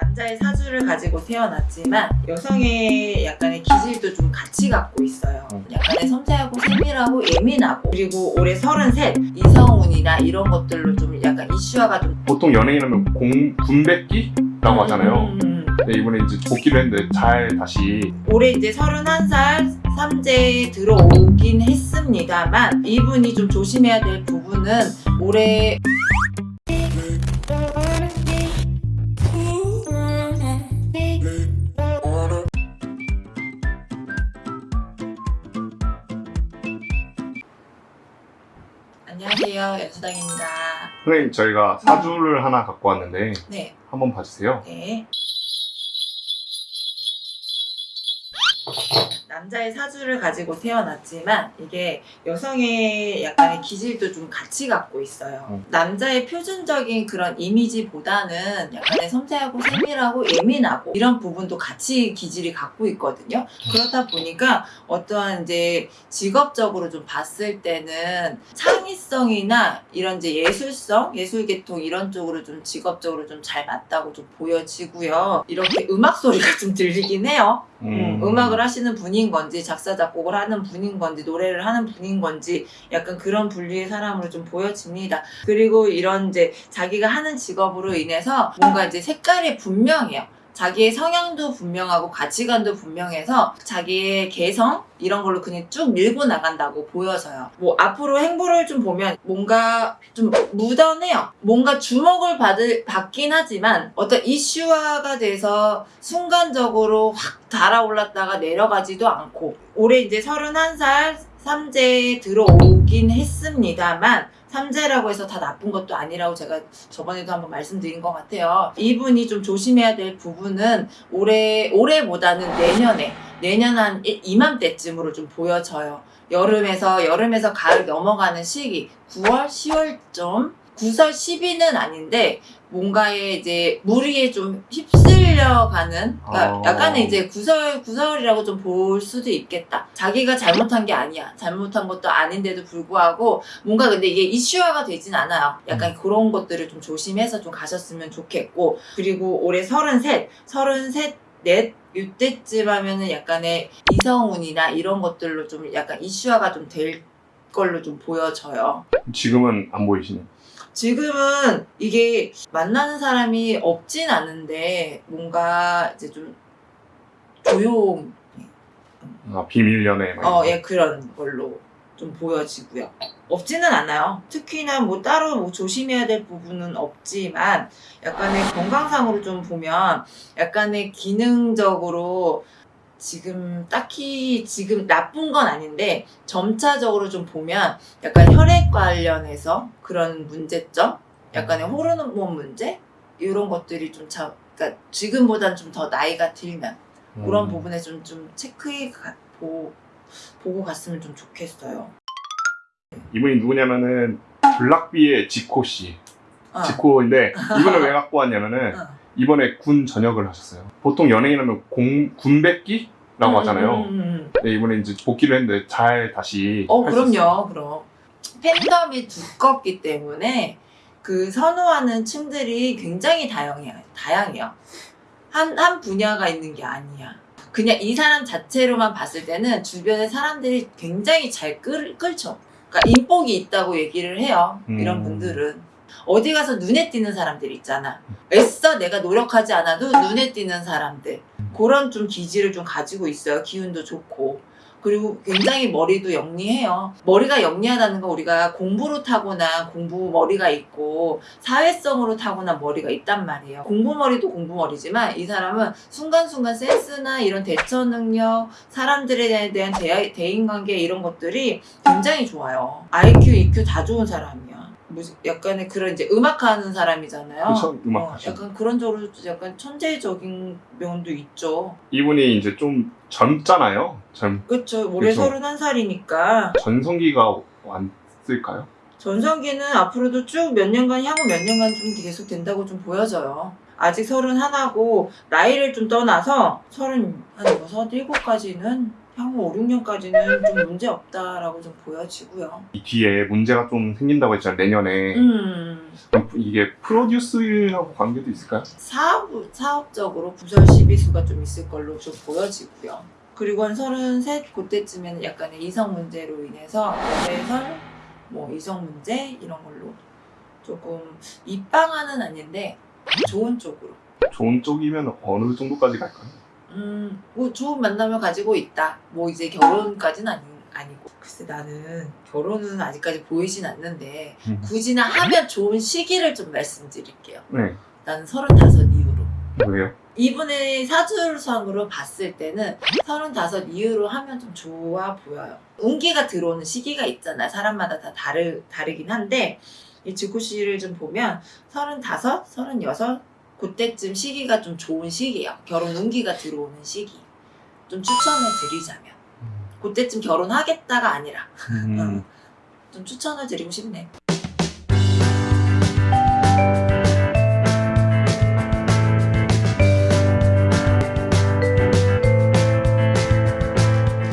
남자의 사주를 가지고 태어났지만 여성의 약간의 기질도 좀 같이 갖고 있어요. 음. 약간의 섬세하고 세밀하고 예민하고 그리고 올해 33 이성운이나 이런 것들로 좀 약간 이슈화가 좀 보통 연예인하면 공 군백기라고 하잖아요. 음, 음, 음. 네, 이번에 이제 복귀를 했는데 잘 다시 올해 이제 31살 삼재에 들어오긴 했습니다만 이분이 좀 조심해야 될 부분은 올해 안녕하세요 연수당입니다. 선생님 저희가 사주를 하나 갖고 왔는데 네, 한번 봐주세요. 네. 남자의 사주를 가지고 태어났지만 이게 여성의 약간의 기질도 좀 같이 갖고 있어요. 음. 남자의 표준적인 그런 이미지보다는 약간의 섬세하고 세밀하고 예민하고 이런 부분도 같이 기질이 갖고 있거든요. 그렇다 보니까 어떠한 이제 직업적으로 좀 봤을 때는 창의성이나 이런 이제 예술성, 예술계통 이런 쪽으로 좀 직업적으로 좀 잘 맞다고 좀 보여지고요. 이렇게 음악 소리가 좀 들리긴 해요. 음, 음악을 하시는 분인 건지 작사 작곡을 하는 분인 건지 노래를 하는 분인 건지 약간 그런 분류의 사람으로 좀 보여집니다. 그리고 이런 이제 자기가 하는 직업으로 인해서 뭔가 이제 색깔이 분명해요. 자기의 성향도 분명하고 가치관도 분명해서 자기의 개성 이런 걸로 그냥 쭉 밀고 나간다고 보여져요. 뭐 앞으로 행보를 좀 보면 뭔가 좀 무던해요. 뭔가 주목을 받을 받긴 하지만 어떤 이슈화가 돼서 순간적으로 확 달아올랐다가 내려가지도 않고 올해 이제 31살 삼재에 들어오긴 했습니다만 삼재라고 해서 다 나쁜 것도 아니라고 제가 저번에도 한번 말씀드린 것 같아요. 이분이 좀 조심해야 될 부분은 올해 올해보다는 내년에 내년 한 이- 이맘때쯤으로 좀 보여져요. 여름에서 여름에서 가을 넘어가는 시기 9월 10월쯤 9설 10위는 아닌데 뭔가에 이제 무리에 좀 휩쓸려가는 그러니까 아. 약간의 이제 구설 구설이라고 좀 볼 수도 있겠다. 자기가 잘못한 게 아니야. 잘못한 것도 아닌데도 불구하고 뭔가 근데 이게 이슈화가 되진 않아요. 약간 음. 그런 것들을 좀 조심해서 좀 가셨으면 좋겠고 그리고 올해 33, 33, 넷 이때쯤 하면은 약간의 이성운이나 이런 것들로 좀 약간 이슈화가 좀 될 걸로 좀 보여져요. 지금은 안 보이시네요. 지금은 이게 만나는 사람이 없진 않은데 뭔가 이제 좀 조용 아, 비밀 연애. 막 어, 예, 그런 걸로 좀 보여지고요. 없지는 않아요. 특히나 뭐 따로 뭐 조심해야 될 부분은 없지만 약간의 건강상으로 좀 보면 약간의 기능적으로 지금 딱히 지금 나쁜 건 아닌데 점차적으로 좀 보면 약간 혈액 관련해서 그런 문제점, 약간의 호르몬 문제 이런 것들이 좀 참, 그러니까 지금보단 좀 더 나이가 들면 거. 그런 음. 부분에 좀, 좀 체크해 가, 보, 보고 갔으면 좀 좋겠어요. 이분이 누구냐면은 블락비의 지코 씨. 어. 지코인데 이분을 왜 갖고 왔냐면은 어. 이번에 군 전역을 하셨어요. 보통 연예인하면 공 군백기라고 음, 하잖아요. 음. 네, 이번에 이제 복귀를 했는데 잘 다시. 어. 그럼요, 그럼. 팬덤이 두껍기 때문에 그 선호하는 층들이 굉장히 다양해요. 다양해요. 한, 한 분야가 있는 게 아니야. 그냥 이 사람 자체로만 봤을 때는 주변의 사람들이 굉장히 잘 끌, 끌죠. 그러니까 인복이 있다고 얘기를 해요. 이런 음. 분들은. 어디 가서 눈에 띄는 사람들 있잖아. 애써 내가 노력하지 않아도 눈에 띄는 사람들. 그런 좀 기질을 좀 가지고 있어요. 기운도 좋고. 그리고 굉장히 머리도 영리해요. 머리가 영리하다는 건 우리가 공부로 타고난 공부 머리가 있고 사회성으로 타고난 머리가 있단 말이에요. 공부 머리도 공부 머리지만 이 사람은 순간순간 센스나 이런 대처 능력, 사람들에 대한 대, 대인관계 이런 것들이 굉장히 좋아요. IQ, EQ 다 좋은 사람이야. 뭐 약간의 그런 이제 음악하는 사람이잖아요. 그쵸, 음악 어. 약간 그런 쪽으로 약간 천재적인 면도 있죠. 이분이 이제 좀 젊잖아요. 젊 그쵸. 올해 그쵸. 31살이니까. 전성기가 왔을까요? 전성기는 앞으로도 쭉 몇 년간, 향후 몇 년간 좀 계속 된다고 좀 보여져요. 아직 31하고, 나이를 좀 떠나서 30, 한 6, 7까지는 향후 5, 6년까지는 좀 문제 없다라고 좀 보여지고요. 이 뒤에 문제가 좀 생긴다고 했잖아요. 내년에 음, 그럼 이게 프로듀스하고 관계도 있을까요? 사업, 사업적으로 부설 시비수가 좀 있을 걸로 좀 보여지고요. 그리고 한 33, 그때쯤에는 약간의 이성 문제로 인해서 연애설, 뭐 이성 문제 이런 걸로 조금 입방아는 아닌데 좋은 쪽으로 좋은 쪽이면 어느 정도까지 갈까요? 음, 뭐 좋은 만남을 가지고 있다. 뭐 이제 결혼까지는 아니, 아니고. 글쎄 나는 결혼은 아직까지 보이진 않는데 음. 굳이나 하면 좋은 시기를 좀 말씀드릴게요. 네. 나는 35 이후로. 왜요? 이분의 사주상으로 봤을 때는 35 이후로 하면 좀 좋아 보여요. 운기가 들어오는 시기가 있잖아요. 사람마다 다 다르, 다르긴 한데 이 지구씨를 좀 보면 35, 36 그때쯤 시기가 좀 좋은 시기예요. 결혼 운기가 들어오는 시기. 좀 추천을 드리자면 그때쯤 결혼하겠다가 아니라 음. 좀 추천을 드리고 싶네.